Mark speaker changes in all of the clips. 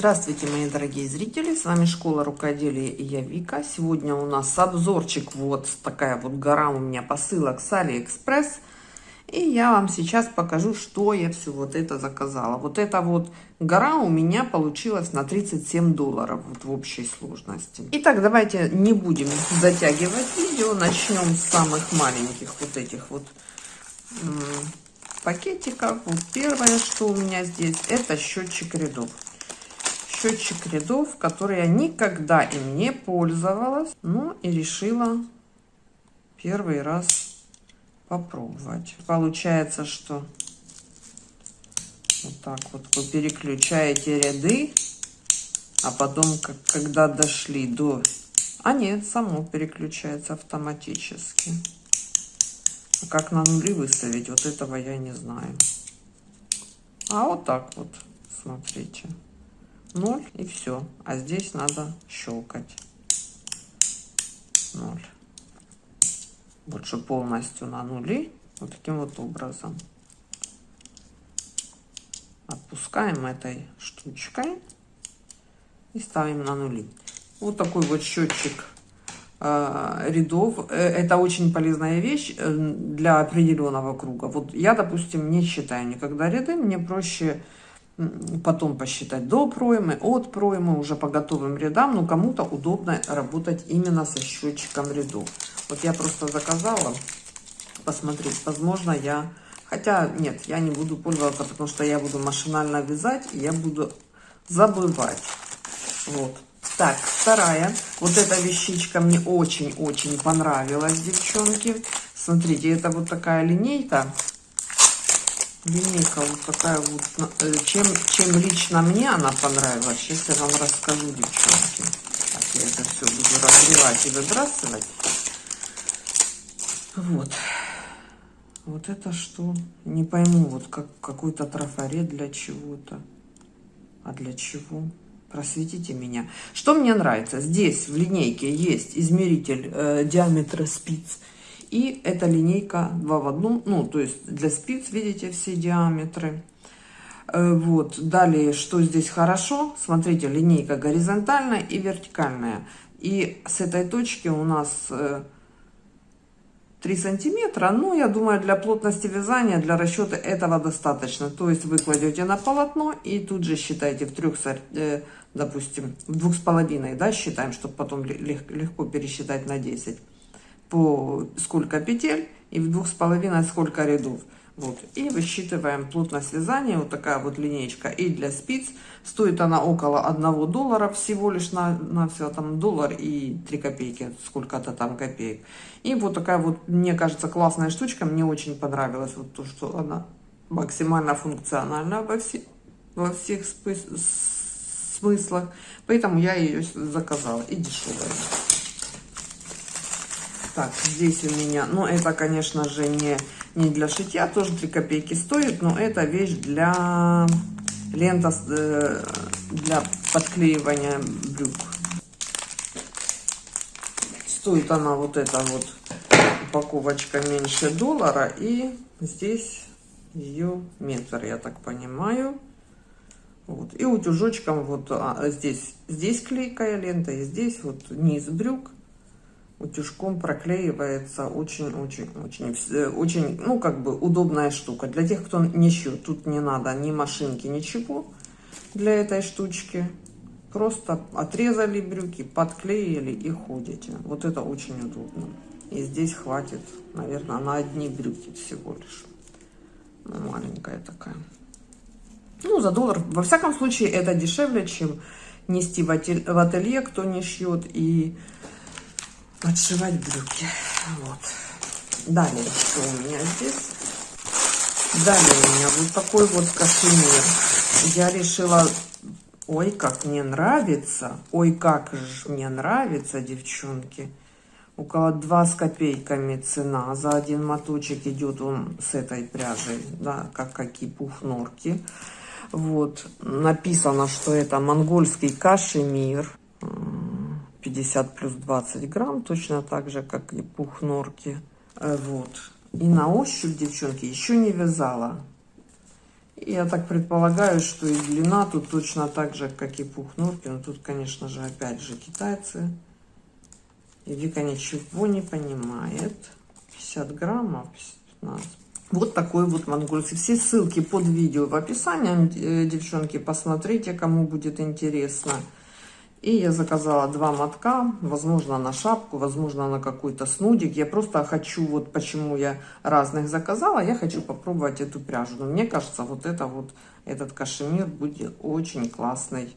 Speaker 1: Здравствуйте, мои дорогие зрители! С вами Школа Рукоделия и я Вика. Сегодня у нас обзорчик. Вот такая вот гора у меня посылок с Алиэкспресс. И я вам сейчас покажу, что я все вот это заказала. Вот эта вот гора у меня получилась на 37 долларов вот в общей сложности. Итак, давайте не будем затягивать видео. Начнем с самых маленьких вот этих вот пакетиков. Вот первое, что у меня здесь, это счетчик рядов счетчик рядов, который я никогда им не пользовалась. Ну и решила первый раз попробовать. Получается, что вот так вот вы переключаете ряды, а потом, как, когда дошли до... А нет, само переключается автоматически. А как на нули выставить, вот этого я не знаю. А вот так вот, смотрите. 0 и все. А здесь надо щелкать. 0. Больше полностью на нули. Вот таким вот образом. Отпускаем этой штучкой и ставим на нули. Вот такой вот счетчик э, рядов. Э, это очень полезная вещь э, для определенного круга. Вот я, допустим, не считаю никогда ряды. Мне проще потом посчитать до проймы, от проймы, уже по готовым рядам, но кому-то удобно работать именно со счетчиком рядов. Вот я просто заказала посмотреть, возможно я, хотя нет, я не буду пользоваться, потому что я буду машинально вязать, и я буду забывать. Вот. Так, вторая. Вот эта вещичка мне очень-очень понравилась, девчонки. Смотрите, это вот такая линейка линейка вот такая вот. Э, чем, чем лично мне она понравилась, сейчас я вам расскажу, девчонки. Так, я это все буду разрывать и выбрасывать. Вот. Вот это что? Не пойму, вот как какой-то трафарет для чего-то. А для чего? Просветите меня. Что мне нравится? Здесь в линейке есть измеритель э, диаметра спиц и эта линейка 2 в 1, ну, то есть для спиц, видите, все диаметры. Э, вот, далее, что здесь хорошо, смотрите, линейка горизонтальная и вертикальная. И с этой точки у нас 3 э, сантиметра, ну, я думаю, для плотности вязания, для расчета этого достаточно. То есть вы кладете на полотно и тут же считаете в трех, э, допустим, в двух с половиной, да, считаем, чтобы потом легко пересчитать на 10 по сколько петель и в двух с половиной сколько рядов. Вот. И высчитываем плотность вязания. Вот такая вот линейка. И для спиц стоит она около 1 доллара всего лишь на, на все там доллар и 3 копейки. Сколько-то там копеек. И вот такая вот, мне кажется, классная штучка. Мне очень понравилась вот то, что она максимально функциональна во, все, во всех смыслах. Поэтому я ее заказала. И дешевая. Так, здесь у меня, ну, это, конечно же, не, не для шитья, тоже 3 копейки стоит, но это вещь для лента, э, для подклеивания брюк. Стоит она вот эта вот упаковочка меньше доллара, и здесь ее метр, я так понимаю. Вот. И утюжочком вот а, здесь, здесь клейкая лента, и здесь вот низ брюк утюжком проклеивается очень-очень-очень, очень, ну, как бы удобная штука. Для тех, кто не шьет, тут не надо ни машинки, ничего для этой штучки. Просто отрезали брюки, подклеили и ходите. Вот это очень удобно. И здесь хватит, наверное, на одни брюки всего лишь. Ну, маленькая такая. Ну, за доллар. Во всяком случае, это дешевле, чем нести в ателье, кто не шьет. И подшивать брюки. Вот. Далее, что у меня здесь? Далее у меня вот такой вот кашемир. Я решила... Ой, как мне нравится. Ой, как же мне нравится, девчонки. Около 2 с копейками цена. За один моточек идет он с этой пряжей, да, как какие пухнорки. Вот. Написано, что это монгольский кашемир 50 плюс 20 грамм, точно так же, как и пух норки. Э, вот. И на ощупь, девчонки, еще не вязала. Я так предполагаю, что и длина тут точно так же, как и пух норки. Но тут, конечно же, опять же китайцы. И Вика ничего не понимает. 50 граммов, 15. Вот такой вот монгольский. Все ссылки под видео в описании, э, девчонки, посмотрите, кому будет интересно. И я заказала два мотка, возможно, на шапку, возможно, на какой-то снудик. Я просто хочу, вот почему я разных заказала, я хочу попробовать эту пряжу. Но мне кажется, вот это вот, этот кашемир будет очень классный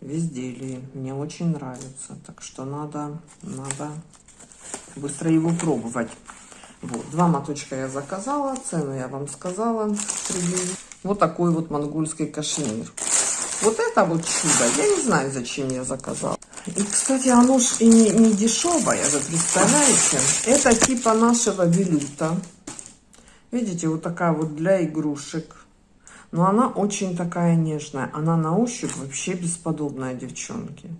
Speaker 1: в изделии. Мне очень нравится, так что надо, надо быстро его пробовать. Вот, два моточка я заказала, цену я вам сказала. Вот такой вот монгольский кашемир. Вот это вот чудо, я не знаю, зачем я заказала. И, кстати, оно ж и не, не дешевое, вы представляете? Это типа нашего велюта. Видите, вот такая вот для игрушек. Но она очень такая нежная. Она на ощупь вообще бесподобная, девчонки.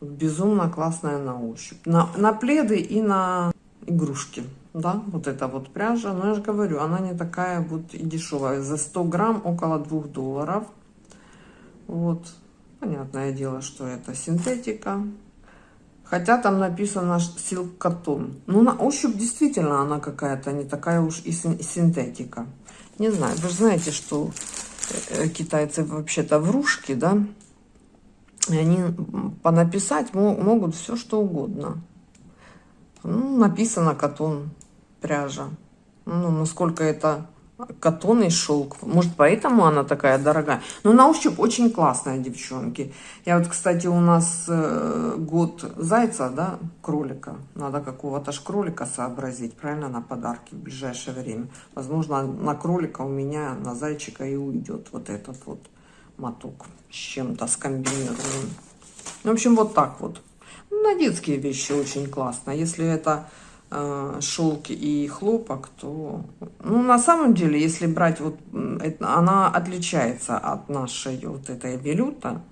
Speaker 1: Безумно классная на ощупь. На, на пледы и на игрушки. Да, вот эта вот пряжа. Но я же говорю, она не такая вот и дешевая. За 100 грамм около 2 долларов. Вот. Понятное дело, что это синтетика. Хотя там написано cotton. Ну, на ощупь действительно она какая-то не такая уж и синтетика. Не знаю, вы же знаете, что э, китайцы вообще-то врушки, да? И они понаписать могут все, что угодно. Ну, написано катон, пряжа. Ну, насколько это катонный шелк. Может, поэтому она такая дорогая. Но на ощупь очень классная, девчонки. Я вот, кстати, у нас э, год зайца, да, кролика. Надо какого-то ж кролика сообразить, правильно, на подарки в ближайшее время. Возможно, на кролика у меня, на зайчика и уйдет вот этот вот моток с чем-то скомбинированным. В общем, вот так вот. На детские вещи очень классно. Если это шелк и хлопок, то, ну, на самом деле, если брать вот, это, она отличается от нашей вот этой велюта,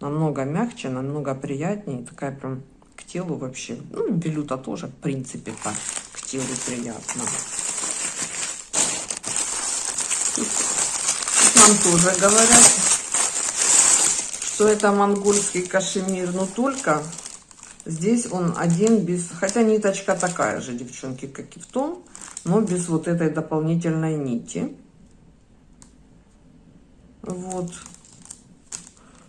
Speaker 1: намного мягче, намного приятнее, такая прям к телу вообще, ну, велюта тоже, в принципе, так, к телу приятно. Тут нам тоже говорят, что это монгольский кашемир, но только Здесь он один без... Хотя ниточка такая же, девчонки, как и в том, но без вот этой дополнительной нити. Вот.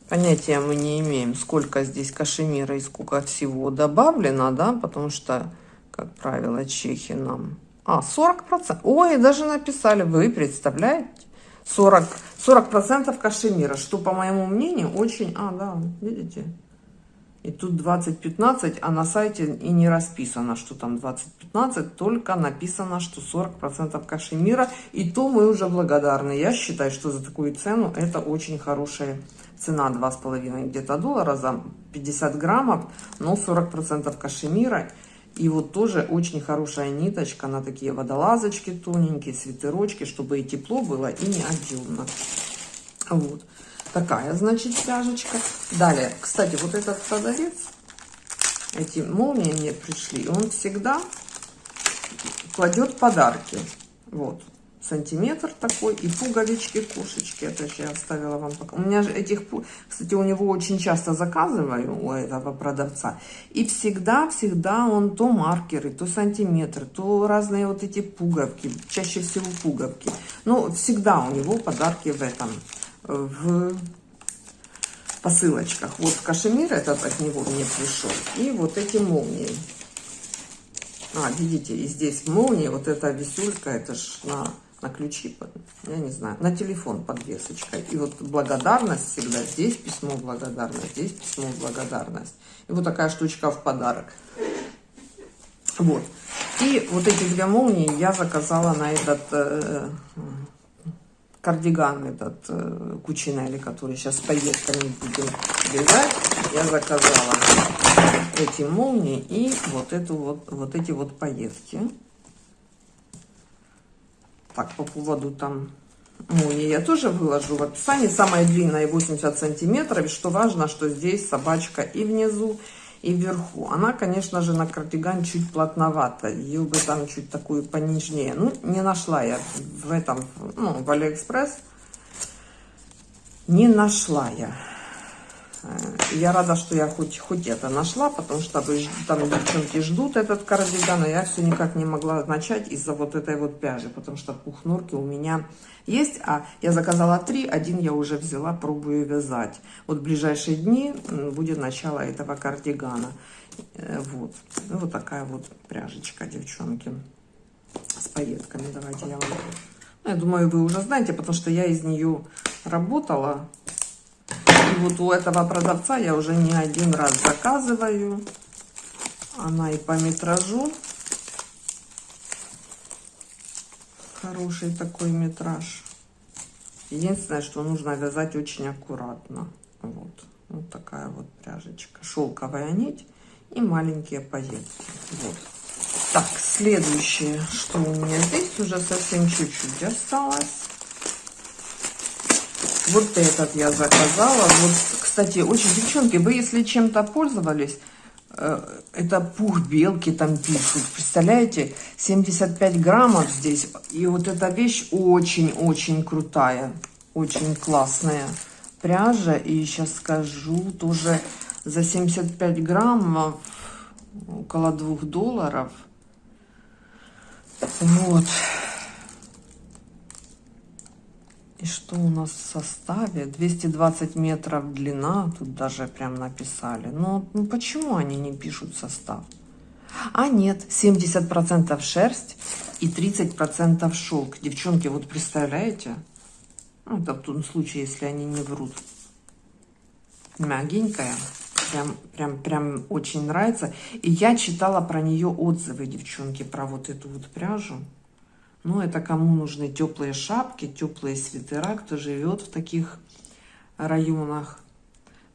Speaker 1: Понятия мы не имеем, сколько здесь кашемира и сколько всего добавлено, да, потому что, как правило, чехи нам... А, 40%. Ой, даже написали, вы представляете? 40, 40% кашемира, что, по моему мнению, очень... А, да, видите? И тут 2015, а на сайте и не расписано, что там 2015, только написано, что 40% кашемира. И то мы уже благодарны. Я считаю, что за такую цену это очень хорошая цена. 2,5 где-то доллара за 50 граммов, но 40% кашемира. И вот тоже очень хорошая ниточка на такие водолазочки тоненькие, свитерочки, чтобы и тепло было, и не объемно. Вот. Такая, значит, пряжечка. Далее, кстати, вот этот продавец, эти молнии мне пришли, он всегда кладет подарки. Вот, сантиметр такой и пуговички, кошечки. Это же я оставила вам пока. У меня же этих, кстати, у него очень часто заказываю, у этого продавца. И всегда-всегда он то маркеры, то сантиметры, то разные вот эти пуговки, чаще всего пуговки. Но всегда у него подарки в этом в посылочках. Вот кашемир этот от него мне пришел. И вот эти молнии. А, видите, и здесь молнии, вот эта висюлька, это ж на, на ключи, я не знаю, на телефон подвесочка. И вот благодарность всегда, здесь письмо благодарность, здесь письмо благодарность. И вот такая штучка в подарок. Вот. И вот эти две молнии я заказала на этот э, кардиган этот э, который сейчас с пайетками будем вязать, я заказала эти молнии и вот эту вот вот эти вот пайетки. Так, по поводу там молнии я тоже выложу в описании. Самая длинная 80 сантиметров. Что важно, что здесь собачка и внизу, и вверху. Она, конечно же, на кардиган чуть плотновата. Ее бы там чуть такую понежнее. Ну, не нашла я в этом, ну, в Алиэкспресс. Не нашла я. Э, я рада, что я хоть, хоть это нашла, потому что там девчонки ждут этот кардиган, а я все никак не могла начать из-за вот этой вот пряжи, потому что пух норки у меня есть, а я заказала три, один я уже взяла, пробую вязать. Вот в ближайшие дни будет начало этого кардигана. Э, вот, ну, вот такая вот пряжечка, девчонки, с пайетками. Давайте я вам... Ну, я думаю, вы уже знаете, потому что я из нее работала и вот у этого продавца я уже не один раз заказываю. Она и по метражу. Хороший такой метраж. Единственное, что нужно вязать очень аккуратно. Вот. Вот такая вот пряжечка. Шелковая нить и маленькие пайетки. Вот. Так, следующее, что у меня здесь уже совсем чуть-чуть осталось. Вот этот я заказала. Вот, кстати, очень, девчонки, вы если чем-то пользовались, э, это пух белки там пишут. Представляете, 75 граммов здесь. И вот эта вещь очень-очень крутая. Очень классная пряжа. И сейчас скажу, тоже за 75 граммов около 2 долларов. Вот. И что у нас в составе? 220 метров длина, тут даже прям написали. Но ну, почему они не пишут состав? А нет, 70% шерсть и 30% шелк. Девчонки, вот представляете? Ну, это в том случае, если они не врут. Мягенькая. Прям, прям, прям очень нравится. И я читала про нее отзывы, девчонки, про вот эту вот пряжу. Ну, это кому нужны теплые шапки, теплые свитера, кто живет в таких районах.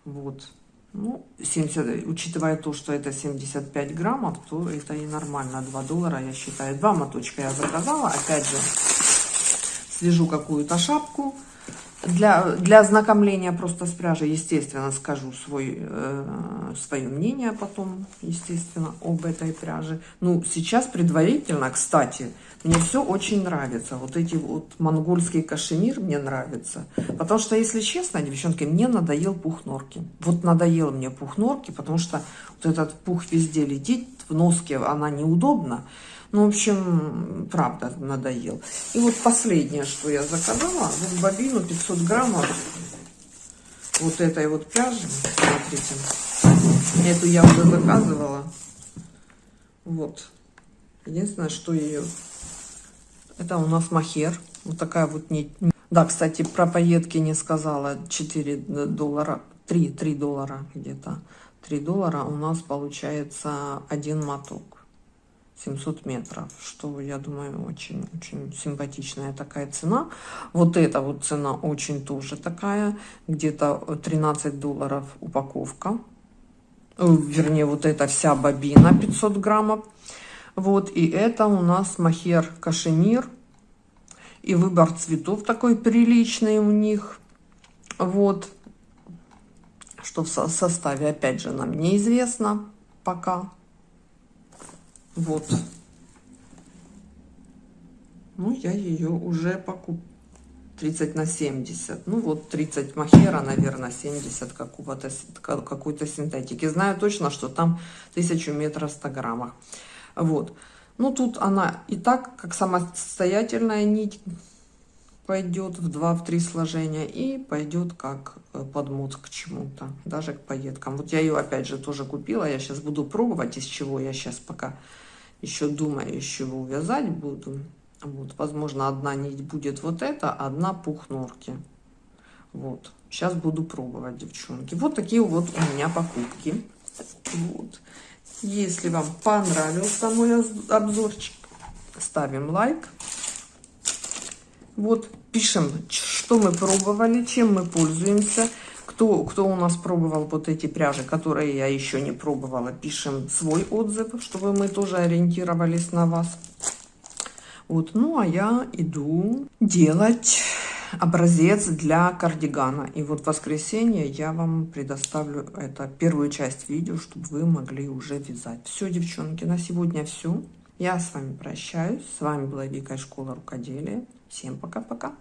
Speaker 1: Вот. Ну, 70, учитывая то, что это 75 граммов, то это и нормально. 2 доллара, я считаю. Два моточка я заказала. Опять же, свяжу какую-то шапку. Для, для ознакомления просто с пряжей, естественно, скажу свой, э, свое мнение потом, естественно, об этой пряже. Ну, сейчас предварительно, кстати, мне все очень нравится. Вот эти вот монгольский кашемир мне нравится. Потому что, если честно, девчонки, мне надоел пух норки. Вот надоел мне пух норки, потому что вот этот пух везде летит, в носке она неудобна. Ну, в общем, правда, надоел. И вот последнее, что я заказала, вот бобину 500 граммов вот этой вот пряжи. Смотрите. Эту я уже заказывала. Вот. Единственное, что ее это у нас махер. Вот такая вот нить. Да, кстати, про пайетки не сказала. 4 доллара, 3, 3 доллара где-то. 3 доллара у нас получается один моток. 700 метров, что, я думаю, очень-очень симпатичная такая цена. Вот эта вот цена очень тоже такая, где-то 13 долларов упаковка. Э, вернее, вот эта вся бобина 500 граммов. Вот, и это у нас махер кашемир. И выбор цветов такой приличный у них. Вот. Что в составе, опять же, нам неизвестно пока. Вот. Ну, я ее уже покупаю. 30 на 70. Ну, вот 30 махера, наверное, 70 какого-то какой-то синтетики. Знаю точно, что там 1000 метров в 100 граммах. Вот. Ну, тут она и так, как самостоятельная нить, пойдет в 2-3 сложения и пойдет как э, подмот к чему-то, даже к пайеткам. Вот я ее опять же тоже купила, я сейчас буду пробовать, из чего я сейчас пока еще думаю, из чего вязать буду. Вот, возможно, одна нить будет вот эта, одна пух норки. Вот, сейчас буду пробовать, девчонки. Вот такие вот у меня покупки. Вот. Если вам понравился мой обзорчик, ставим лайк. Вот, пишем, что мы пробовали, чем мы пользуемся. Кто, кто у нас пробовал вот эти пряжи, которые я еще не пробовала, пишем свой отзыв, чтобы мы тоже ориентировались на вас. Вот, ну а я иду делать образец для кардигана. И вот в воскресенье я вам предоставлю это первую часть видео, чтобы вы могли уже вязать. Все, девчонки, на сегодня все. Я с вами прощаюсь. С вами была Вика из школы рукоделия. Всем пока-пока.